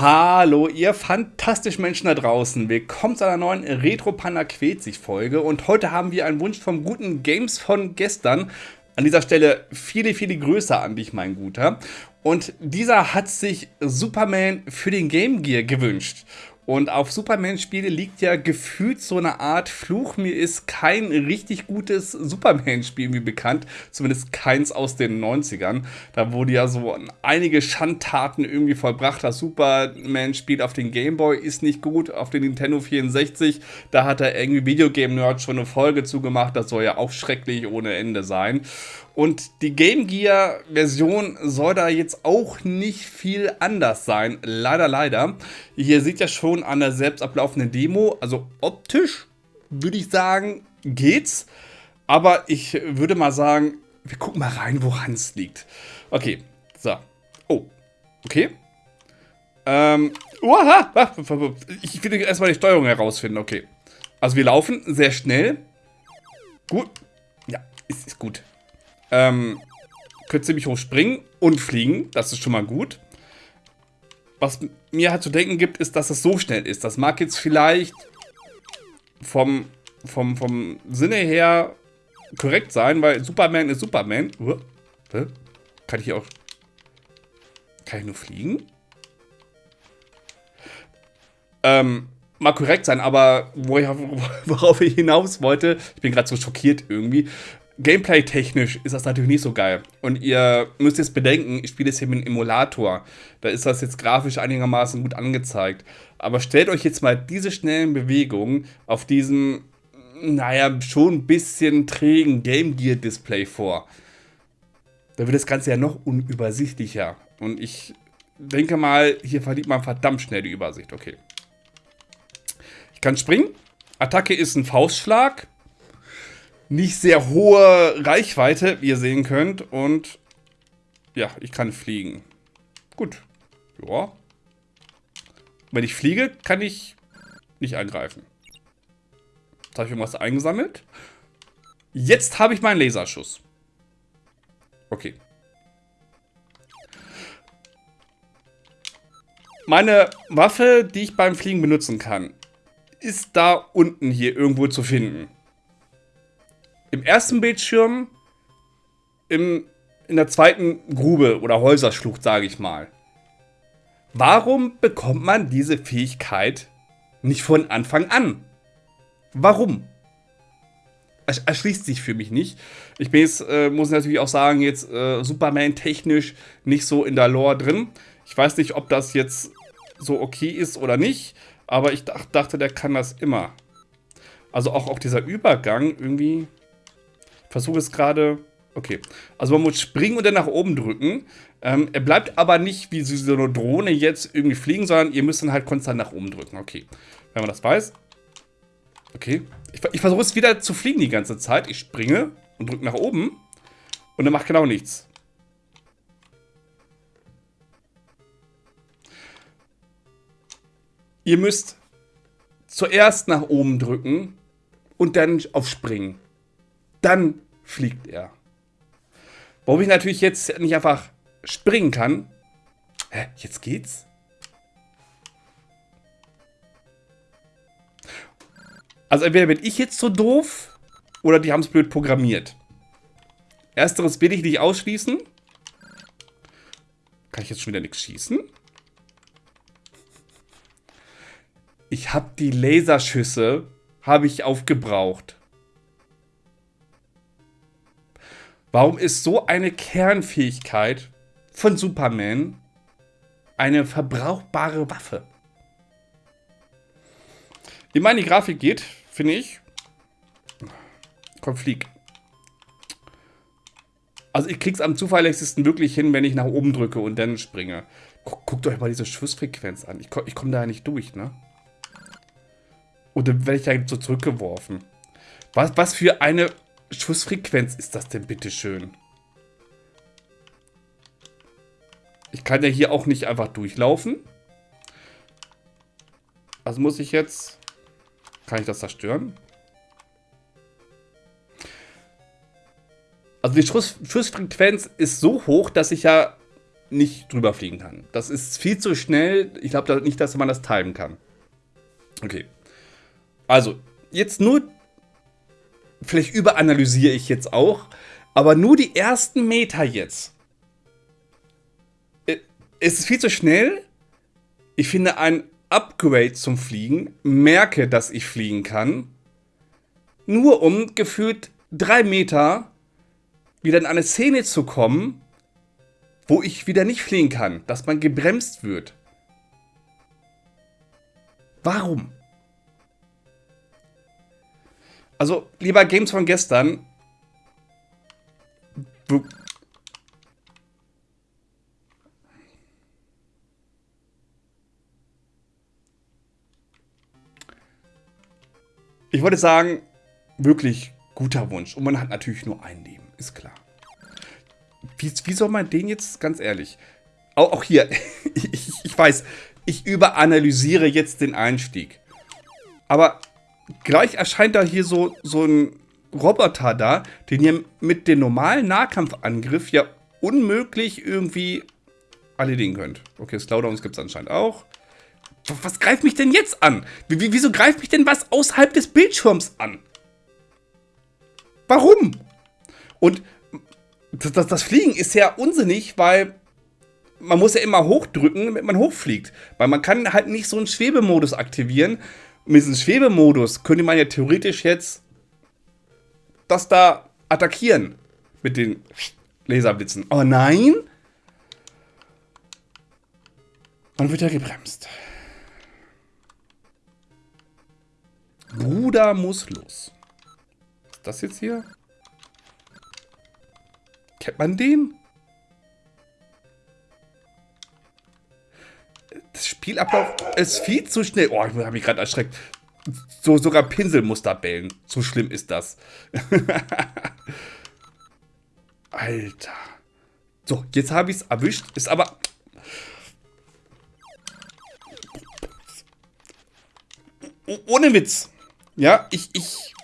Hallo, ihr fantastischen Menschen da draußen. Willkommen zu einer neuen Retro Panda quält sich Folge. Und heute haben wir einen Wunsch vom guten Games von gestern. An dieser Stelle viele, viele Grüße an dich, mein Guter. Und dieser hat sich Superman für den Game Gear gewünscht. Und auf Superman-Spiele liegt ja gefühlt so eine Art Fluch. Mir ist kein richtig gutes Superman-Spiel wie bekannt. Zumindest keins aus den 90ern. Da wurde ja so einige Schandtaten irgendwie vollbracht. Das Superman-Spiel auf den Gameboy ist nicht gut. Auf den Nintendo 64, da hat er irgendwie Videogame-Nerd schon eine Folge zugemacht. Das soll ja auch schrecklich ohne Ende sein. Und die Game Gear Version soll da jetzt auch nicht viel anders sein. Leider, leider. Hier sieht ja schon an der selbst ablaufenden Demo, also optisch würde ich sagen, geht's. Aber ich würde mal sagen, wir gucken mal rein, woran es liegt. Okay, so. Oh, okay. Ähm, uaha, ich will erstmal die Steuerung herausfinden, okay. Also wir laufen sehr schnell. Gut. Ja, ist, ist gut. Ähm, könnt ziemlich hoch springen und fliegen. Das ist schon mal gut. Was mir halt zu denken gibt, ist, dass es so schnell ist. Das mag jetzt vielleicht vom, vom, vom Sinne her korrekt sein, weil Superman ist Superman. Kann ich hier auch... Kann ich nur fliegen? Ähm, mag korrekt sein, aber worauf ich hinaus wollte, ich bin gerade so schockiert irgendwie, Gameplay-technisch ist das natürlich nicht so geil. Und ihr müsst jetzt bedenken, ich spiele jetzt hier mit einem Emulator. Da ist das jetzt grafisch einigermaßen gut angezeigt. Aber stellt euch jetzt mal diese schnellen Bewegungen auf diesem, naja, schon ein bisschen trägen Game Gear-Display vor. Da wird das Ganze ja noch unübersichtlicher. Und ich denke mal, hier verliert man verdammt schnell die Übersicht. Okay. Ich kann springen. Attacke ist ein Faustschlag nicht sehr hohe Reichweite, wie ihr sehen könnt. Und ja, ich kann fliegen. Gut. Ja. Wenn ich fliege, kann ich nicht angreifen. Jetzt habe ich irgendwas eingesammelt. Jetzt habe ich meinen Laserschuss. Okay. Meine Waffe, die ich beim Fliegen benutzen kann, ist da unten hier irgendwo zu finden im ersten Bildschirm, im, in der zweiten Grube oder Häuserschlucht, sage ich mal. Warum bekommt man diese Fähigkeit nicht von Anfang an? Warum? Erschließt sich für mich nicht. Ich bin jetzt, äh, muss natürlich auch sagen, jetzt äh, Superman technisch nicht so in der Lore drin. Ich weiß nicht, ob das jetzt so okay ist oder nicht, aber ich dachte, der kann das immer. Also auch, auch dieser Übergang irgendwie versuche es gerade... Okay, also man muss springen und dann nach oben drücken. Ähm, er bleibt aber nicht wie so eine Drohne jetzt irgendwie fliegen, sondern ihr müsst dann halt konstant nach oben drücken. Okay, wenn man das weiß. Okay, ich, ich versuche es wieder zu fliegen die ganze Zeit. Ich springe und drücke nach oben und er macht genau nichts. Ihr müsst zuerst nach oben drücken und dann auf Springen dann fliegt er. Warum ich natürlich jetzt nicht einfach springen kann. Hä, jetzt geht's? Also entweder bin ich jetzt so doof oder die haben es blöd programmiert. Ersteres will ich nicht ausschließen. Kann ich jetzt schon wieder nichts schießen? Ich habe die Laserschüsse habe ich aufgebraucht. Warum ist so eine Kernfähigkeit von Superman eine verbrauchbare Waffe? Wie meine Grafik geht, finde ich. Komm, flieg. Also ich krieg's am zuverlässigsten wirklich hin, wenn ich nach oben drücke und dann springe. Guckt euch mal diese Schussfrequenz an. Ich, ich komme da ja nicht durch, ne? Und dann werde ich da so zurückgeworfen. Was, was für eine Schussfrequenz ist das denn bitte schön? Ich kann ja hier auch nicht einfach durchlaufen. Also muss ich jetzt... Kann ich das zerstören? Also die Schuss Schussfrequenz ist so hoch, dass ich ja nicht drüber fliegen kann. Das ist viel zu schnell. Ich glaube nicht, dass man das timen kann. Okay. Also, jetzt nur. Vielleicht überanalysiere ich jetzt auch. Aber nur die ersten Meter jetzt. Äh, es ist viel zu schnell. Ich finde ein Upgrade zum Fliegen. Merke, dass ich fliegen kann. Nur um gefühlt drei Meter wieder in eine Szene zu kommen, wo ich wieder nicht fliegen kann, dass man gebremst wird. Warum? Also, lieber Games von gestern. Ich wollte sagen, wirklich guter Wunsch. Und man hat natürlich nur ein Leben, ist klar. Wie, wie soll man den jetzt, ganz ehrlich, auch, auch hier, ich, ich weiß, ich überanalysiere jetzt den Einstieg. Aber gleich erscheint da hier so, so ein Roboter da, den ihr mit dem normalen Nahkampfangriff ja unmöglich irgendwie erledigen könnt. Okay, Slowdowns gibt es anscheinend auch. Was greift mich denn jetzt an? Wieso greift mich denn was außerhalb des Bildschirms an? Warum? Und das, das, das Fliegen ist ja unsinnig, weil man muss ja immer hochdrücken, damit man hochfliegt. Weil man kann halt nicht so einen Schwebemodus aktivieren. Mit diesem Schwebemodus könnte man ja theoretisch jetzt das da attackieren. Mit den Laserblitzen. Aber nein. Man wird ja gebremst. Bruder muss los. Ist das jetzt hier? Kennt man den? Das Spielablauf ist viel zu schnell. Oh, ich habe mich gerade erschreckt. So, sogar Pinselmuster bellen. So schlimm ist das. Alter. So, jetzt habe ich es erwischt. Ist aber... Ohne Witz. Ja, ich, ich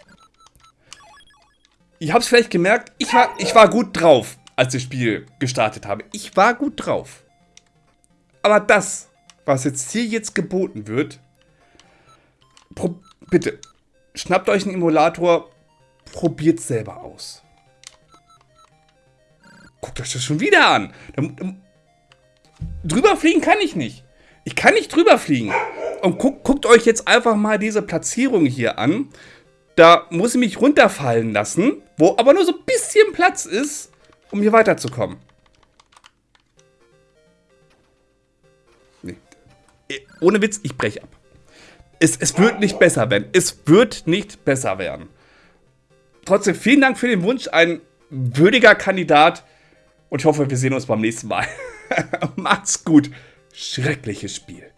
Ihr habt es vielleicht gemerkt, ich war, ich war gut drauf, als ich das Spiel gestartet habe. Ich war gut drauf. Aber das, was jetzt hier jetzt geboten wird, bitte, schnappt euch einen Emulator, probiert selber aus. Guckt euch das schon wieder an. Drüber fliegen kann ich nicht. Ich kann nicht drüber fliegen. Und guckt, guckt euch jetzt einfach mal diese Platzierung hier an. Da muss ich mich runterfallen lassen, wo aber nur so ein bisschen Platz ist, um hier weiterzukommen. Ohne Witz, ich breche ab. Es, es wird nicht besser werden. Es wird nicht besser werden. Trotzdem vielen Dank für den Wunsch. Ein würdiger Kandidat. Und ich hoffe, wir sehen uns beim nächsten Mal. Macht's gut. Schreckliches Spiel.